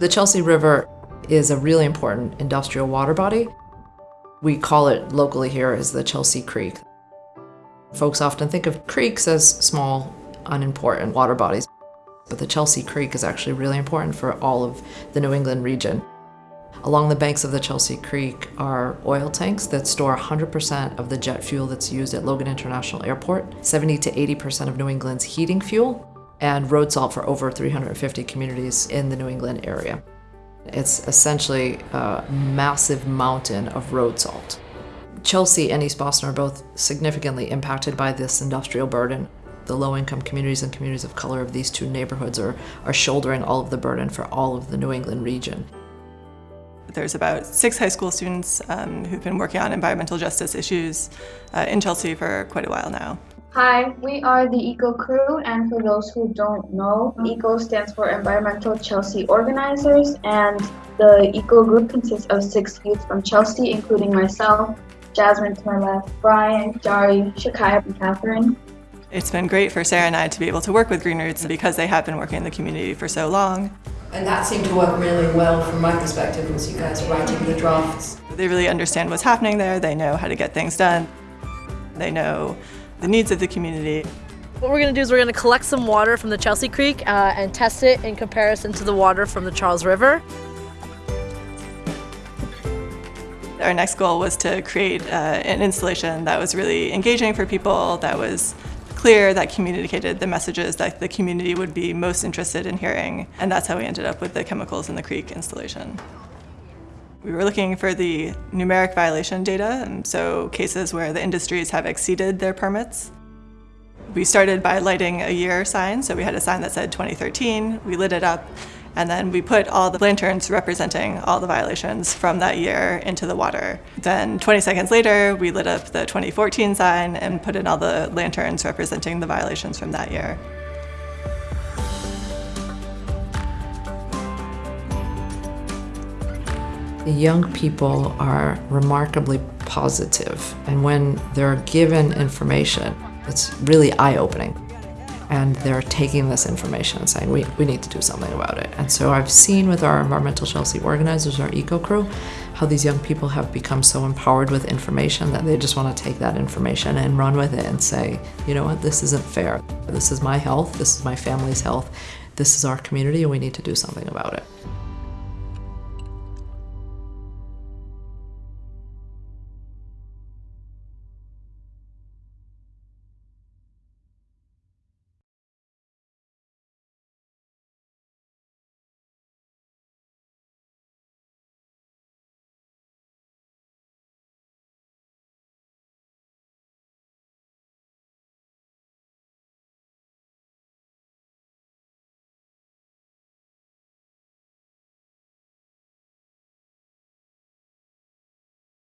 The Chelsea River is a really important industrial water body. We call it locally here as the Chelsea Creek. Folks often think of creeks as small, unimportant water bodies, but the Chelsea Creek is actually really important for all of the New England region. Along the banks of the Chelsea Creek are oil tanks that store 100% of the jet fuel that's used at Logan International Airport, 70 to 80% of New England's heating fuel, and road salt for over 350 communities in the New England area. It's essentially a massive mountain of road salt. Chelsea and East Boston are both significantly impacted by this industrial burden. The low-income communities and communities of color of these two neighborhoods are, are shouldering all of the burden for all of the New England region. There's about six high school students um, who've been working on environmental justice issues uh, in Chelsea for quite a while now. Hi, we are the ECO crew, and for those who don't know, ECO stands for Environmental Chelsea Organizers, and the ECO group consists of six youth from Chelsea, including myself, Jasmine to my left, Brian, Jari, Shakaya, and Catherine. It's been great for Sarah and I to be able to work with Green Roots because they have been working in the community for so long. And that seemed to work really well from my perspective was you guys writing the drafts. They really understand what's happening there, they know how to get things done, they know the needs of the community. What we're going to do is we're going to collect some water from the Chelsea Creek uh, and test it in comparison to the water from the Charles River. Our next goal was to create uh, an installation that was really engaging for people, that was clear, that communicated the messages that the community would be most interested in hearing. And that's how we ended up with the Chemicals in the Creek installation. We were looking for the numeric violation data, and so cases where the industries have exceeded their permits. We started by lighting a year sign, so we had a sign that said 2013, we lit it up, and then we put all the lanterns representing all the violations from that year into the water. Then 20 seconds later, we lit up the 2014 sign and put in all the lanterns representing the violations from that year. The young people are remarkably positive, and when they're given information, it's really eye-opening. And they're taking this information and saying, we, we need to do something about it. And so I've seen with our Environmental Chelsea organizers, our eco crew, how these young people have become so empowered with information that they just want to take that information and run with it and say, you know what, this isn't fair. This is my health, this is my family's health, this is our community, and we need to do something about it.